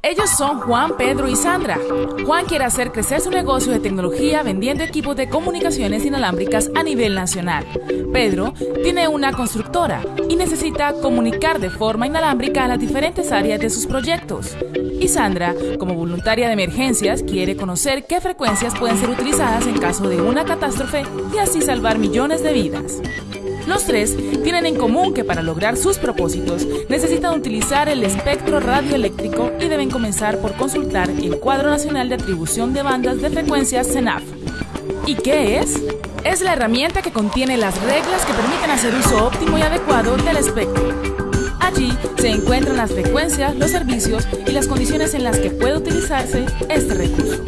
Ellos son Juan, Pedro y Sandra. Juan quiere hacer crecer su negocio de tecnología vendiendo equipos de comunicaciones inalámbricas a nivel nacional. Pedro tiene una constructora y necesita comunicar de forma inalámbrica a las diferentes áreas de sus proyectos. Y Sandra, como voluntaria de emergencias, quiere conocer qué frecuencias pueden ser utilizadas en caso de una catástrofe y así salvar millones de vidas. Los tres tienen en común que para lograr sus propósitos necesitan utilizar el espectro radioeléctrico y deben comenzar por consultar el Cuadro Nacional de Atribución de Bandas de Frecuencias CENAF. ¿Y qué es? Es la herramienta que contiene las reglas que permiten hacer uso óptimo y adecuado del espectro. Allí se encuentran las frecuencias, los servicios y las condiciones en las que puede utilizarse este recurso.